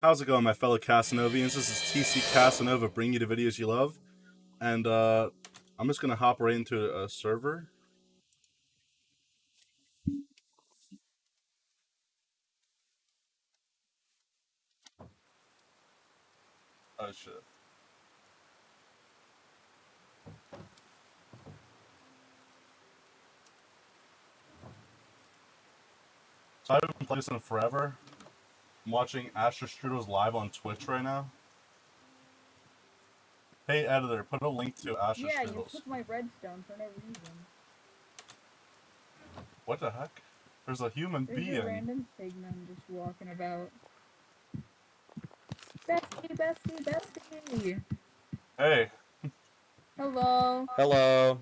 How's it going, my fellow Casanovians? This is TC Casanova, bringing you the videos you love. And uh, I'm just going to hop right into a server. Oh, shit. So I haven't played this in forever. I'm watching Astra Strudels live on Twitch right now. Hey, editor, put a link to Astra Yeah, you Strudels. took my redstone for no reason. What the heck? There's a human There's a being. random pigman just walking about. Bestie, bestie, bestie! Hey, Hello. Hello.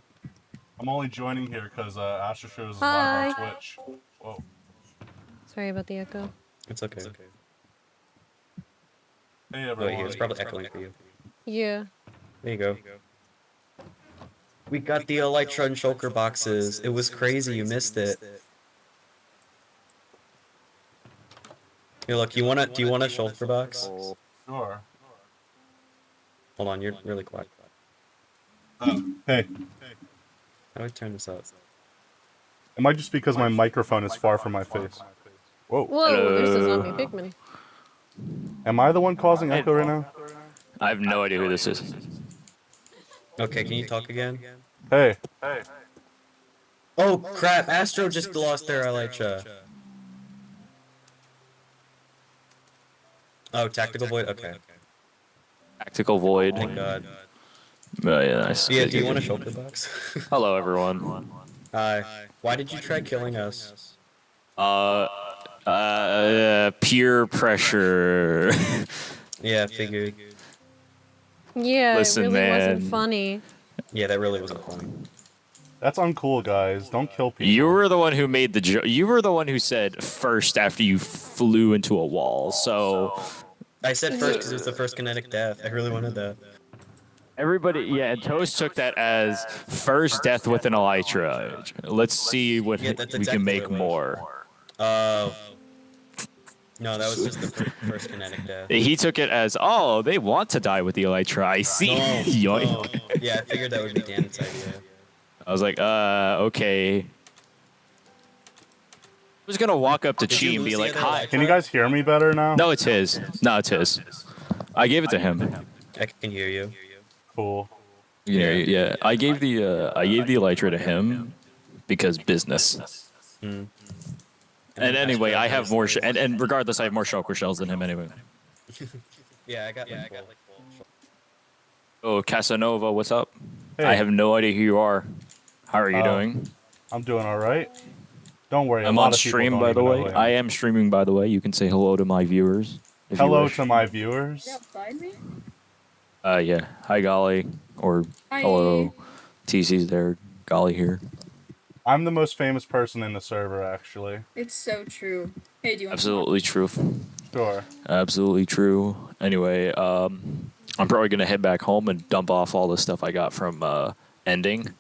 I'm only joining here because uh, Astra Strudels is Hi. live on Twitch. Whoa. Sorry about the echo. It's okay. Hey, Oh, everyone. wait, it's probably echoing for you. Yeah. There you go. We got the Elytra and Shulker boxes. It was crazy. You missed it. Here, look. You wanna? Do you want a Shulker box? Sure. Hold on. You're really quiet. Uh, hey, How do I turn this up? it might just because my microphone is far from my face. Whoa. Whoa, there's a zombie pigman. Am I the one causing echo right now? I have no idea who this is. Okay. Can you talk again? Hey. Hey. Oh crap! Astro just lost their Elytra. Oh, tactical void. Okay. Tactical Void. Thank God. Oh, yeah, nice. Yeah. Do you want a good. Shulker box? Hello, everyone. Hi. Why did you try killing us? Uh, uh, peer pressure. Yeah, figured. Yeah, Listen, it really wasn't man. funny. Yeah, that really wasn't funny. That's uncool, guys. Don't kill people. you were the one who made the joke. You were the one who said first after you flew into a wall. So I said first because it was the first kinetic death. I really wanted that. everybody, yeah, and Toast took that as first death with an elytra. Let's see what Yeah, that's we can make what it was. more. Oh. No, that was just the fir- first kinetic death. He took it as, oh, they want to die with the elytra. I see. No, Yoink. no. Yeah, I figured that would be Dan's idea. I was like, uh, okay. I was gonna walk up to Did Chi and be like, hi. Can you guys hear me better now? No, it's his. No, it's his. I gave it to him. I can hear you. Cool. Yeah, yeah. I gave the uh, I gave the elytra to him because business. Hmm. And anyway, I have more. Sh- and, and regardless, I have more shulker shells than him anyway. Yeah, I got Yeah, like, full. Oh, Casanova, what's up? Hey. I have no idea who you are. How are you Uh, doing? I'm doing all right. Don't worry. I'm on stream, by the way. I I am. am streaming, by the way. You can say hello to my viewers. Hello to my viewers. You outside me? Uh, yeah. Hi, Golly. Or Hi. hello. TC's there. Golly here. I'm the most famous person in the server, actually. It's so true. Hey, do you want some Absolutely true. Sure. Absolutely true. Anyway, um, I'm probably gonna head back home and dump off all the stuff I got from uh, ending.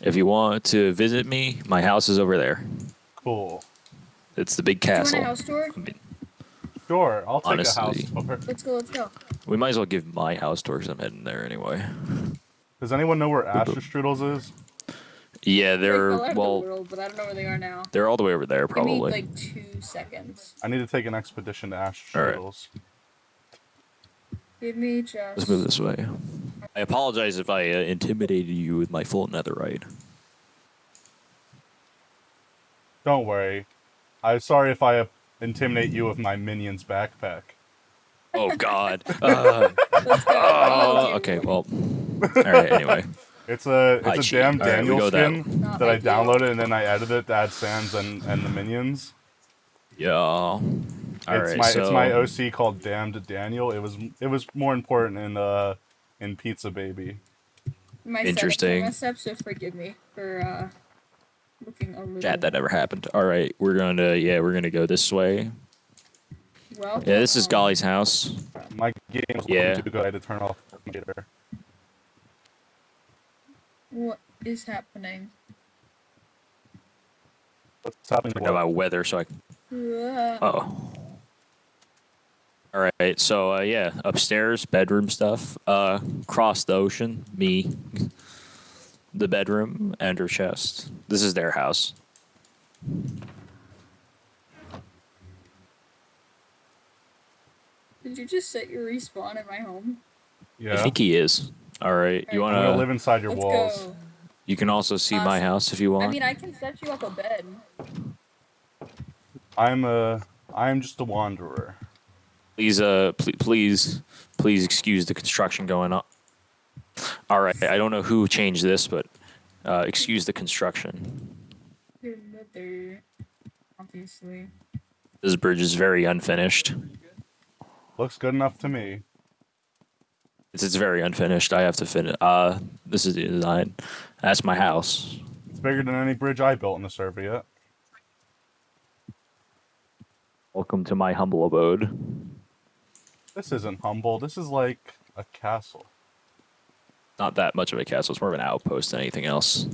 If you want to visit me, my house is over there. Cool. It's the big Do you want castle. a house tour? Sure. I'll take a house tour. Let's go, let's go. We might as well give my house tour because I'm heading there anyway. Does anyone know where Astra Strudels is? Yeah, They they're fell out of the well, world, but I don't know where they are now. they're all the way over there Give me probably. like two seconds. I need to take an expedition to Astra All right. Strudels. Give me just. Let's move this way. I apologize if I uh, intimidated you with my full netherite. Don't worry. I'm sorry if I uh, intimidate you with my minion's backpack. Oh God. Uh, Let's oh, okay. Well. All right. Anyway. It's a it's a Chi. damn All right, we Daniel go that skin No, that I downloaded and then I edited it to add Sans and, and the minions. Yeah. All it's right. my so it's my OC called Damned Daniel. It was it was more important in uh in Pizza Baby. My Interesting. Interesting. messed up, so forgive me for uh, looking a little. chat that never happened. All right. We're gonna yeah we're gonna go this way. Well, Yeah. This is Golly's house. My game was Yeah. too good. I had to turn off the computer. What is happening? What's happening? I know about weather, so I. Uh, Oh. All All right, so uh, yeah, upstairs, bedroom stuff. Uh, cross the ocean, me, the bedroom, and her chest. This is their house. Did you just set your respawn in my home? Yeah. I think he is. All right, you Alright. I'm gonna wanna? live inside your Let's walls. go. You can also see my house if you want. I mean, I can set you up a bed. I'm a. I'm just a wanderer. please, uh, pl- please, please excuse the construction going on. All right, I don't know who changed this, but uh, excuse the construction. Your mother, obviously. This bridge is very unfinished. Looks good enough to me. It's, it's very unfinished. I have to finish. Uh, this is the design. That's my house. It's bigger than any bridge I built in the server yet. Welcome to my humble abode. This isn't humble. This is like a castle. Not that much of a castle. It's more of an outpost than anything else.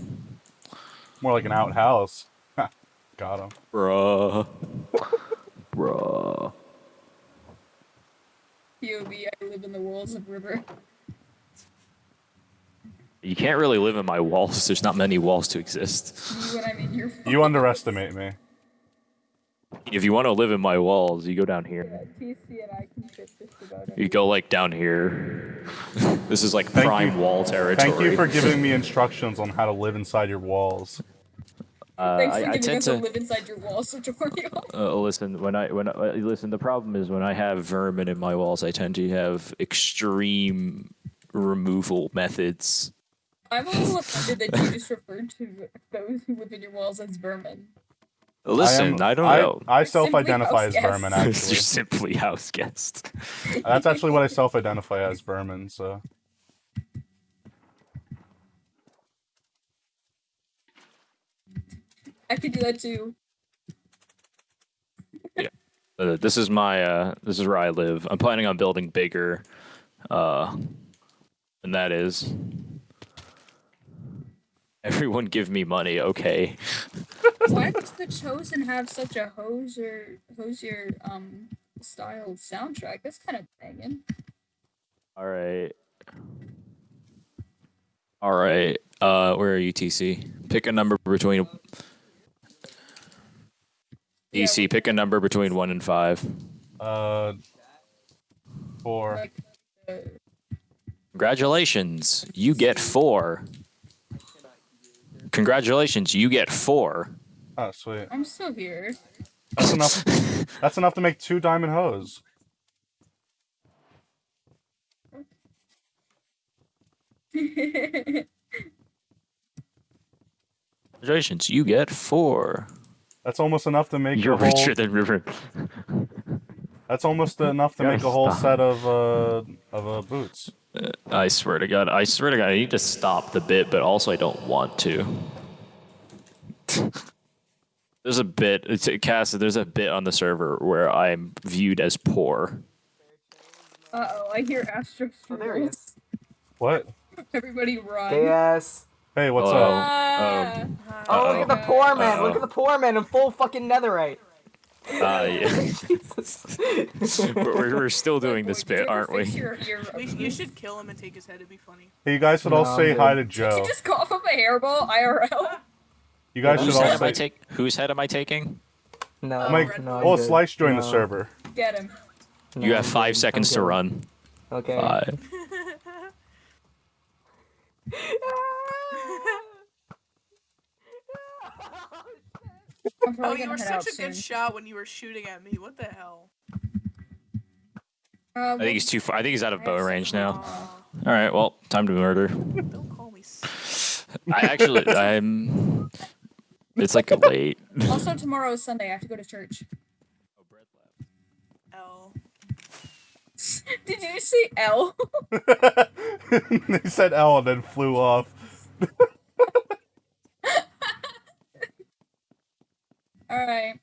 More like an outhouse. Got him. Bruh. Bruh. POV, I live in the walls of river. You can't really live in my walls. There's not many walls to exist. You I mean You underestimate me. If you want to live in my walls, you go down here. Yeah, TC and I can fit just about You go like down here. this is like Thank prime you- wall territory. Thank you for giving me instructions on how to live inside your walls. Uh, Thanks I, for I giving tend us a to live inside your walls tutorial. uh, listen when I when I, uh, listen. The problem is when I have vermin in my walls, I tend to have extreme removal methods. I'm a little offended that you just referred to those who live in your walls as vermin. Listen, I, don't know. I, You're self-identify as house vermin. guests. You're simply house guest. that's actually what I self-identify as vermin. So I could do that too. Uh, this is my uh, this is where I live. I'm planning on building bigger, uh, and that is. Everyone give me money, okay? Why does the Chosen have such a Hozier, Hozier um style soundtrack? That's kind of banging. All right. All right. Uh, where are you, TC? Pick a number between. Yeah, pick a number between one and five. uh, for Like, uh, Congratulations, you get four. Congratulations, you get four. oh sweet, I'm still here. that's enough. That's enough to make two diamond hoes. Congratulations, you get four. That's almost enough to make You're a whole. richer than River. That's almost enough to make a whole stop. set of uh of uh, boots. I swear to God, I swear to God, I need to stop the bit, but also I don't want to. there's a bit, it's Cass. There's a bit on the server where I'm viewed as poor. Uh oh, I hear Astro Oh, there he struggles. What? Everybody run. Gay ass. Hey, what's Hello. up? Ah. Oh, look at the poor man. Uh-oh. Look at the poor man in full fucking netherite. Uh, yeah. Jesus. we're, we're- we're still doing this bit, aren't we? Your, your We, you should kill him and take his head. It'd be funny. Hey, you guys should all say dude. hi to Did Joe. you just cough up a hairball IRL? You guys should all head, am I say. take, whose head am I taking? No, Mike, no, I'm oh. Slice joined the server. Get him. no, You I'm have five seconds I'm to good. run. Okay. Five. Oh, you were such a soon. good shot when you were shooting at me. What the hell? Uh, I think he's too far. I think he's out of bow range now. All right, well, time to murder. don't call me. s- I actually, I'm. It's like a late. Also, tomorrow is Sunday. I have to go to church. L. Did you see L? they said L and then flew off. All right.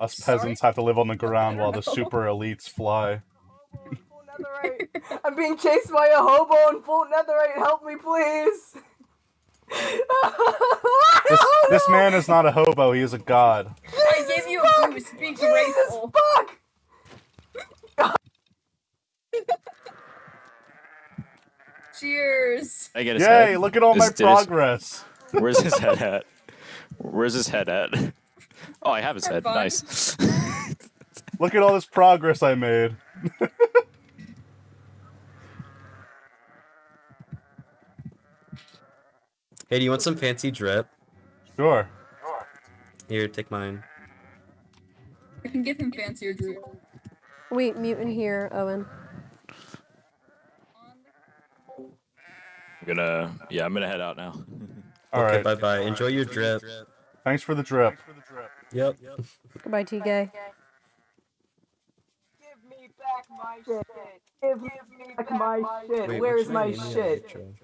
Us Sorry? peasants have to live on the ground while the super elites fly. Hobo in full netherite. I'm being chased by a hobo in full netherite. Help me, please. This, oh, this man is not a hobo. He is a god. I gave you a boost. Be grateful. Fuck! Oh. Cheers. I get his Yay! head. Look at all my This- did progress. Where's his head at? Where's his head at? Oh, I have his Have head. fun. Nice. Look at all this progress I made. Hey, do you want some fancy drip? Sure. Here, take mine. I can give him fancier drip. Wait, mutant here, Owen. I'm gonna. Yeah, I'm gonna head out now. All okay, right. bye bye. Enjoy your drip. Thanks for the drip. Yep. yep. Goodbye, T Give gay. me back my shit. Give me back my shit. Wait, Where what's is your my name in the shit? intro?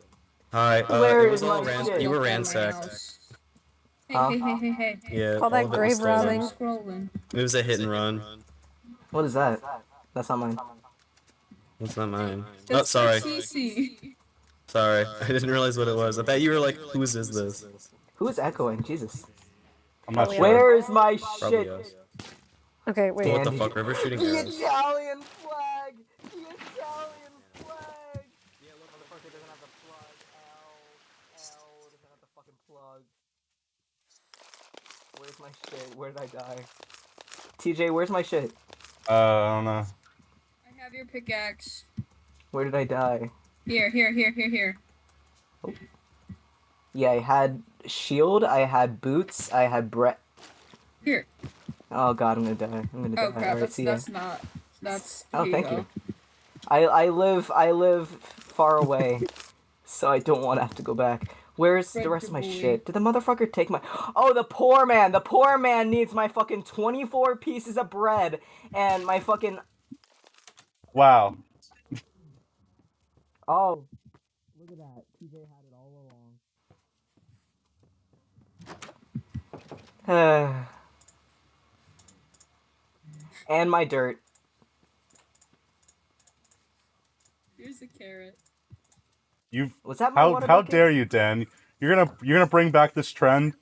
Hi. Uh, Where it was is all my ran- shit? You were Don't go in my ransacked. house. Hey, Huh? hey, hey, hey, hey. Yeah. Call that all of it was grave stolen. robbing. Scrolling. It was a hit and run. What is that? That's not mine. That's not mine. Oh, That's for sorry. CC. Sorry. I didn't realize what it was. I thought you were like, whose is this? Who is echoing? Jesus. I'm not Probably sure. Where is my Probably shit? us. Okay, wait. What the fuck? River shooting The arrows. Italian flag! The Italian flag! Yeah, look, motherfucker doesn't have the plug. L. L doesn't have the fucking plug. Where's my shit? Where did I die? TJ, where's my shit? Uh, I don't know. I have your pickaxe. Where did I die? Here, here, here, here, here. Oh. Yeah, I had shield, I had boots, I had Brett. Here. Oh god, I'm gonna die. I'm gonna Oh die. crap, Alright, that's that's not. That's. Oh, here thank go. you. I I live I live far away, so I don't want to have to go back. Where's the rest of my Debris. shit? Did the motherfucker take my? Oh, the poor man. The poor man needs my fucking twenty-four pieces of bread and my fucking. Wow. Oh, look at that. TJ had it all along. and my dirt. Here's a carrot. You You. was that my How how bucket? dare you, Dan? You're gonna you're gonna bring back this trend.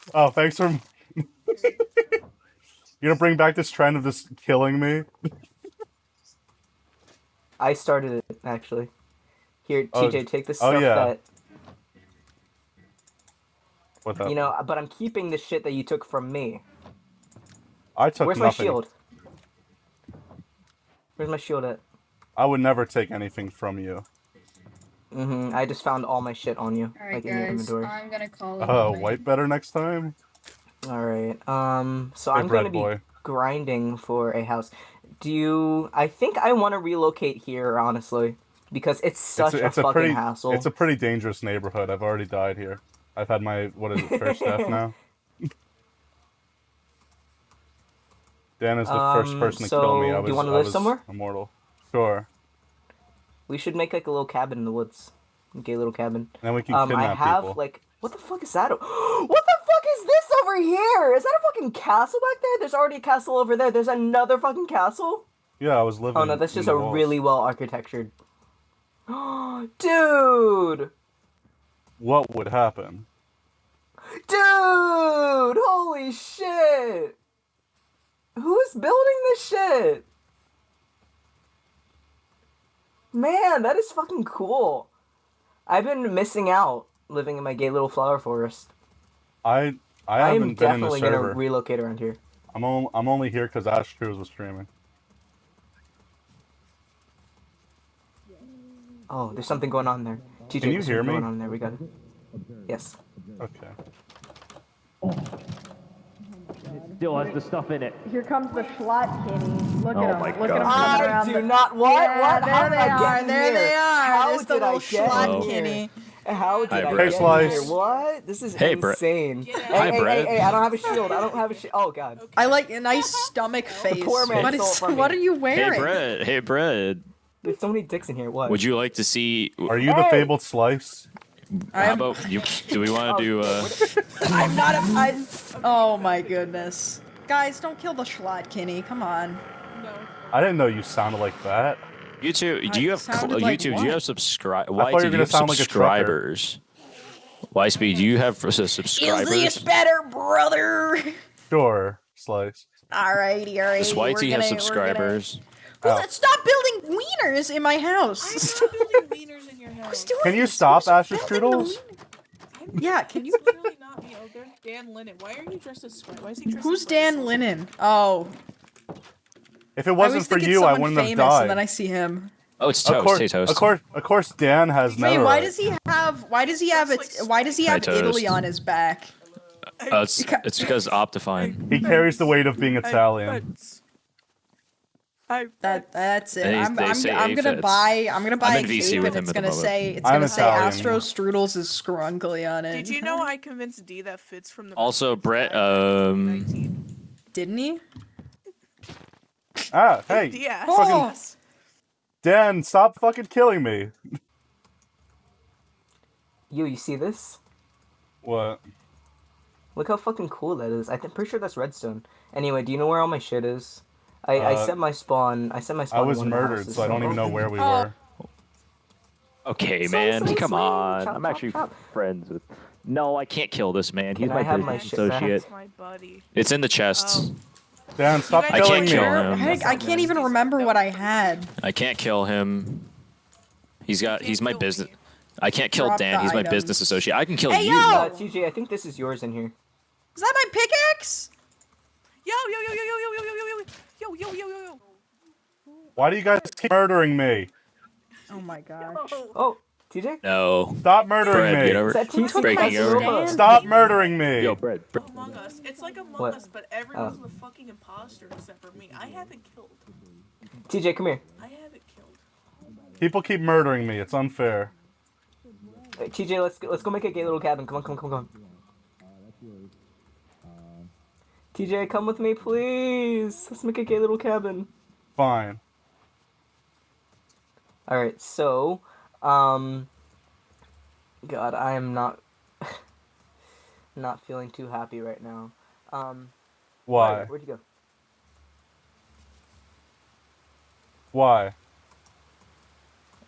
oh, thanks for. you're gonna bring back this trend of just killing me. I started it actually. Here, Oh, TJ, take the oh, yeah. that What the? you know. But I'm keeping the shit that you took from me. I took Where's nothing. my shield? Where's my shield at? I would never take anything from you. Mm-hmm. I just found all my shit on you, All right, like in your guys. I'm gonna call it. Uh, a white better next time. All right. Um. So Hey, I'm going to be grinding for a house. Do you? I think I want to relocate here, honestly, because it's such it's a, it's a fucking pretty hassle. it's a pretty dangerous neighborhood. I've already died here. I've had my what is it first death now. Dan is the first Um, person to so kill me. I do was, you wanna I live somewhere? Immortal. Sure. We should make like a little cabin in the woods, a gay little cabin. Then we can Um, I have people. like, what the fuck is that? what the fuck is this over here? Is that a fucking castle back there? There's already a castle over there. There's another fucking castle. yeah, I was living. Oh no, that's in just a walls. really well architectured. Dude! What would happen? Dude! Holy shit! Who's building this shit? Man, that is fucking cool. I've been missing out living in my gay little flower forest. I I I, haven't am been in the definitely gonna relocate around here. I'm on, I'm only here because Ash Cruz was streaming. Oh, there's something going on there. TJ, Can you hear me? Going on there. We got it. Yes. Okay. Still has the stuff in it. Here comes the Schlot Kitty. Look Oh at him. my Look at him God. I do the- not. What? Yeah, what? How there did they are. There here? they are. How There's the did I get Schlot in Kitty. here? How did Hi, I Brett. get Hey, Slice. in here? What? This is Hey, Brett. insane. Get Hey, Hi, hey, Brett. hey, hey, I don't have a shield. I don't have a shield. Oh god. I like a nice stomach face. poor man what stole it is? from What are you wearing? Hey, wearing? Brett. Hey, Brett. There's so many dicks in here. What? Would you like to see? Are you the fabled slice? How I'm, about you? Do we want to do? Uh, I'm not a. I, oh my goodness. Guys, don't kill the Schlot Kenny. Come on. No. I didn't know you sounded like that. YouTube? Do you have sounded like YouTube? Do you have subscribe? Why do you gonna have sound like a subscribers? Y speed, Do you have s- subscribers. better, brother. Sure, Slice. Alrighty, alrighty. Does we're YT have gonna- we're gonna- subscribers? Oh. Who's- Stop building wieners in my house. I'm not building wieners in your house. Who's doing Can you stop, Who's Asher building Strudels? Yeah, can you? It's literally not me. Oh, there's Dan Lennon. Why are you dressed as Square? Why is he dressed Who's as Square? Dan Lennon? Oh, If it wasn't for think it's you, I someone wouldn't have famous, died. and then I see him. Oh, it's Of course, Hey, toast. of course, of course, Dan has Wait, no. why does he have? Why does he have it? Why does he Hi, have Italy on his back? Uh, it's, it's because Optifine. He carries the weight of being Italian. I, That that's it. They- I'm, they I'm, I'm gonna fits. buy. I'm gonna buy I'm a in VC cape, and it's gonna say it's I'm gonna say Italian. Astro Strudels is scrunkly on it. Did you know I convinced D that fits from the Also, Brett, um, 19? Didn't he? Ah, hey, Yeah. Oh. Dan, stop fucking killing me. Yo, you see this? What? Look how fucking cool that is. I'm pretty sure that's redstone. Anyway, do you know where all my shit is? I, I Uh, set my spawn. I set my spawn. I was one of the murdered, so I don't even know where we Oh. were. okay, Slice, man, slice, come slice. on. Chop, I'm chop, actually chop. friends with. No, I can't kill this man. He's Can my I have my business associate. That's my buddy. It's in the chests. Oh. Dan, stop I killing can't me. kill him. Heck, I can't even remember what I had. I can't kill him. He's got. He's my business. I can't kill Drop Dan. He's my items. business associate. I can kill Hey, you. yo! Uh, TJ, I think this is yours in here. Is that my pickaxe? Yo, yo, yo, yo, yo, yo, yo, yo, yo, yo, yo, yo, yo, yo. Why do you guys keep murdering me? Oh my gosh. Oh, Oh, TJ? No. Stop murdering Brad, me. get over. Is that TC Breaking over. Stop murdering me. Yo, Brad. Brad. Among Us. It's like Among What? Us, but everyone's Oh. the fucking imposter except for me. I haven't killed. TJ, come here. I haven't killed. People keep murdering me. It's unfair. Hey, TJ, let's go, let's go make a gay little cabin. Come on, come on, come on. come on. TJ, come with me, please. Let's make a gay little cabin. Fine. All right, so, um, God, I am not, not feeling too happy right now. Um, Why? Mario, where'd you go? Why?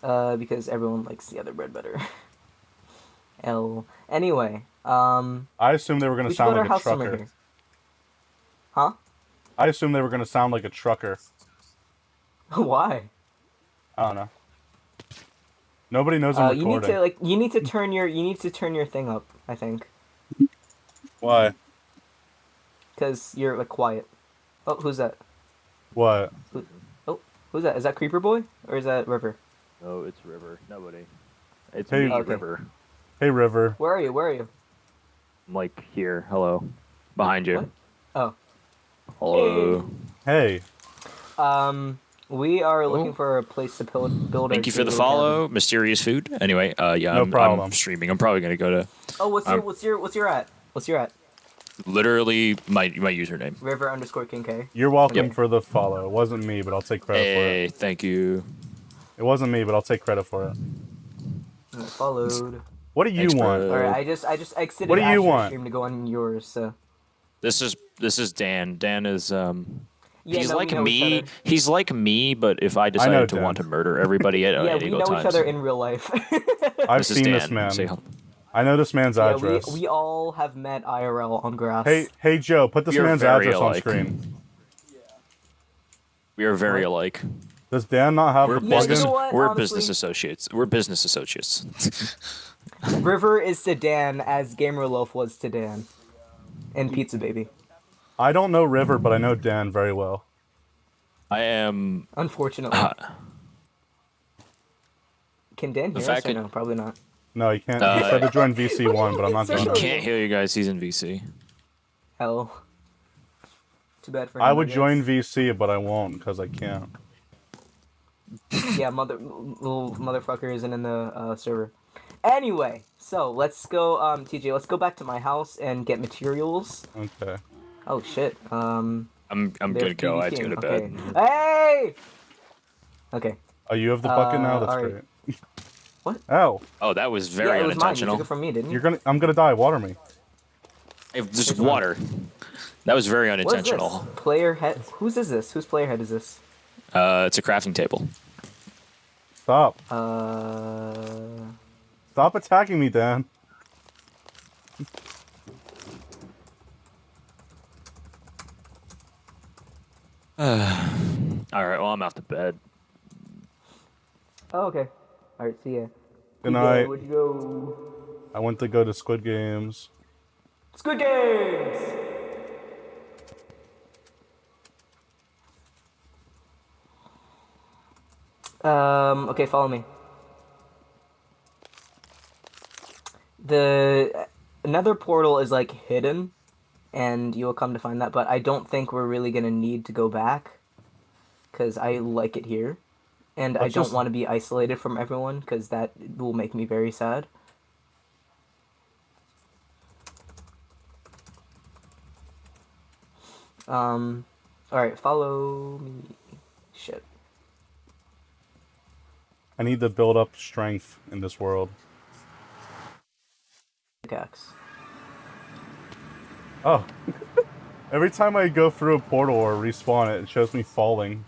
Uh, because everyone likes the other bread better. L. Anyway, um, I assume they were gonna we go sound to like a trucker. Huh? I assume they were gonna sound like a trucker. Why? I don't know. Nobody knows I'm Uh, you need to like, you need to turn your, you need to turn your thing up. I think, Why? cause you're like quiet. Oh, who's that? What? Oh, who's that? Is that Creeper Boy or is that River? No, it's River. Nobody. It's Hey, me, Okay. River. Hey, River. Where are you? Where are you? I'm like here. Hello. Behind you. What? Oh. Hello. Hey. Um, we are looking Oh. for a place to build. build Thank you for the little follow, mysterious food. Anyway, uh, yeah, No I'm, problem. I'm streaming. I'm probably gonna go to. Oh, what's your Um, what's your what's your at? What's your at? literally my my username. River underscore King K. You're welcome Yep. for the follow. It wasn't me, but I'll take credit for it. Hey, thank you. It wasn't me, but I'll take credit for it. I Followed. What do you Thanks, want? All right, I just I just exited. What do you want? Stream to go on yours. So. This is this is Dan. Dan is um. Yeah, he's no, like me. He's like me, but if I decided know to Dan. want to murder everybody at Yeah, any we oh know times, each other in real life. I've this seen Dan. this man. Say. I know this man's yeah, we, address. we all have met IRL on grass. Hey, hey, Joe, put this We are man's very address on alike. screen. We are very alike. Does Dan not have We're the Yeah, you business. know what, we're honestly- business associates. We're business associates. River is to Dan as Gamer Loaf was to Dan. And Pizza Baby. I don't know River, but I know Dan very well. I am. Unfortunately. Uh, Can Dan the hear us fact or no? Probably not. No, he can't. Uh, he said to join VC1, but I'm not He doing he it. can't hear you guys. He's in VC. Hell. Too bad for him. I would guess. join VC, but I won't because I can't. Yeah, mother little motherfucker isn't in the uh, server. Anyway, so let's go, um, TJ. Let's go back to my house and get materials. Okay. Oh shit. Um. I'm I'm good to go. I had to go to okay. bed. Hey. Okay. Oh, you have the bucket now. Uh, That's alright. great. What? Oh, Oh, that was very yeah, it was mine. You unintentional. took it from me, didn't you? you're gonna. I'm gonna die. Water me. It- just It's mine. water. That was very unintentional. What is this? unintentional. Player head. Whose is this? Whose player head is this? Uh, it's a crafting table. Stop. Uh. Stop attacking me, Dan. All right. Well, I'm out to bed. Oh, okay. All right. See ya. Good Where'd you go? night. Where'd you go? I went to go to Squid Games. Squid Games. Um. Okay, follow me. The another portal is like hidden, and you will come to find that. But I don't think we're really gonna need to go back, cause I like it here, and I don't just- want to be isolated from everyone, cause that will make me very sad. Um, all right, follow me. Shit. I need to build up strength in this world. Pickaxe. Oh. Every time I go through a portal or respawn it, it shows me falling.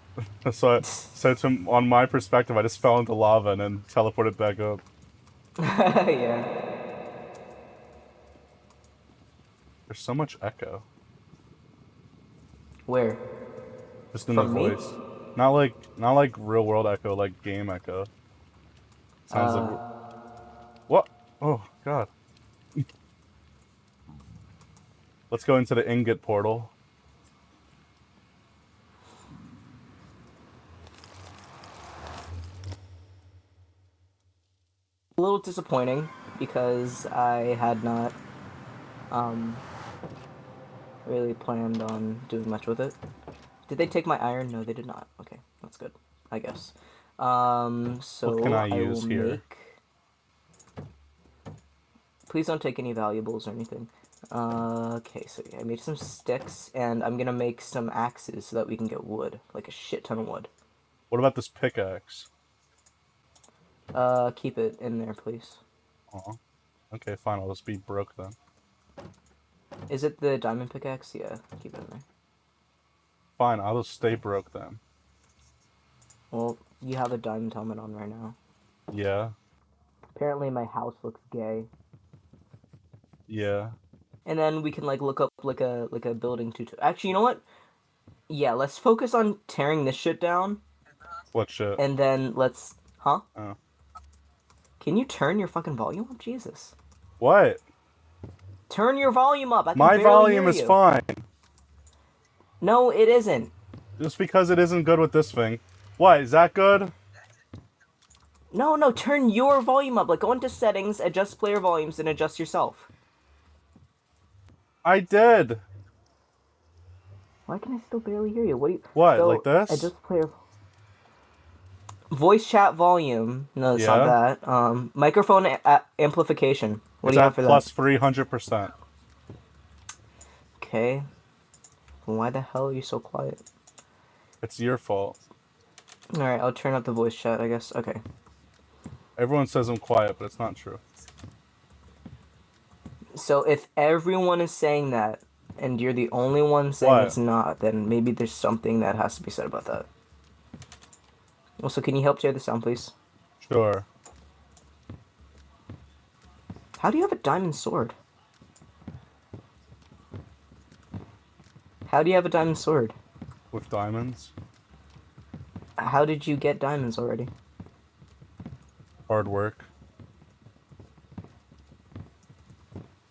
so, I, so to, on my perspective, I just fell into lava and then teleported back up. yeah. There's so much echo. Where? Just in From the me? Not like not like real world echo, like game echo. Sounds Uh, like What? Oh god. Let's go into the ingot portal. a little disappointing because I had not um really planned on doing much with it. Did they take my iron? No, they did not. Okay, that's good. I guess. Um so What can I use will here? make Please don't take any valuables or anything. Uh, okay, so yeah, I made some sticks, and I'm gonna make some axes so that we can get wood, like a shit ton of wood. What about this pickaxe? Uh, keep it in there, please. Aw. Okay, fine, I'll just be broke then. Is it the diamond pickaxe? Yeah, keep it in there. Fine, I'll just stay broke then. Well, you have a diamond helmet on right now. Yeah, Apparently, my house looks gay. yeah. And then we can like look up like a like a building tutorial. Actually, you know what? Yeah, let's focus on tearing this shit down, What shit? and then let's. Huh? Oh. Can you turn your fucking volume up, Jesus? What? Turn your volume up. My volume is you. fine. No, it isn't. Just because it isn't good with this thing. What, is that good? No, no, turn your volume up. Like go into settings, adjust player volumes, and adjust yourself. I did. Why can I still barely hear you? What you? What, So, like this? I just player. Voice chat volume. No, it's not that. Um, microphone a- amplification. What it's do you have for plus that? 300%. Okay. Why the hell are you so quiet? It's your fault. All right, I'll turn up the voice chat. I guess. Okay. Everyone says I'm quiet, but it's not true. So if everyone is saying that, and you're the only one saying What? it's not, then maybe there's something that has to be said about that. Also, can you help share the sound, please? Sure. How do you have a diamond sword? How do you have a diamond sword? With diamonds. How did you get diamonds already? Hard work.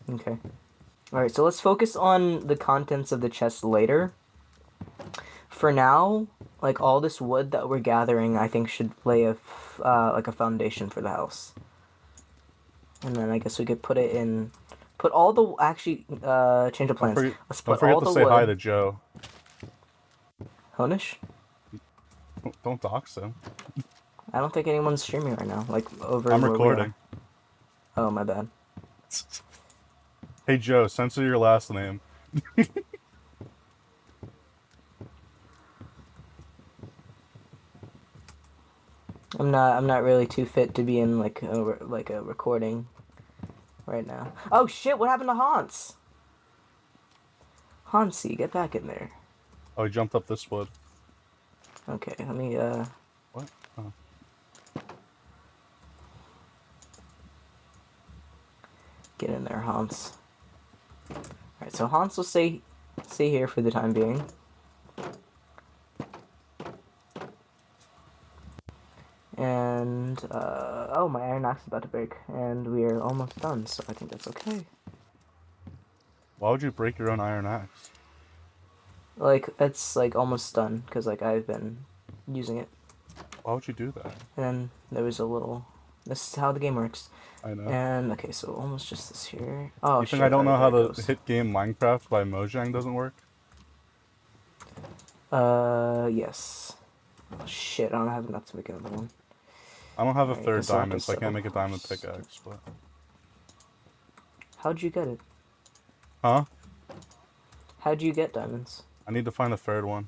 Okay. Alright, so let's focus on the contents of the chest later. For now, like all this wood that we're gathering, I think should lay a f- uh, like a foundation for the house. And then I guess we could put it in, put all the actually uh change of Don't plans. forget, let's don't forget all to the say wood. hi to Joe. Honish? Don't- Don't dox him. I don't think anyone's streaming right now. Like over. I'm recording. Oh my bad. Hey Joe, censor your last name. I'm not. I'm not really too fit to be in like a like a recording right now. Oh shit! What happened to Hans? Hansi, get back in there. Oh, he jumped up this wood. Okay, let me. uh... What? Oh. Get in there, Hans. Alright, so Hans will stay stay here for the time being. And uh, oh, my iron axe is about to break, and we are almost done. So I think that's okay. Why would you break your own iron axe? Like it's like almost done because like I've been using it, Why would you do that? and then there was a little. This is how the game works. I know. And okay, so almost just this here. Oh you shit! think I don't know how the hit game Minecraft by Mojang doesn't work? Uh, yes. Oh, shit, I don't have enough to make another one. I don't have a third diamond, so I can't make a diamond pickaxe. But How'd you get it? huh? How'd you get diamonds? I need to find a third one.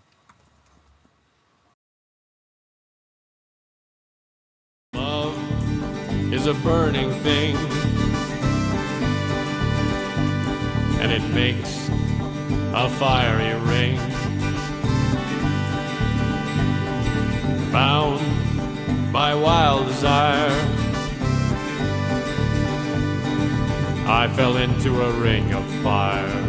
Is a burning thing, and it makes a fiery ring. Bound by wild desire, I fell into a ring of fire.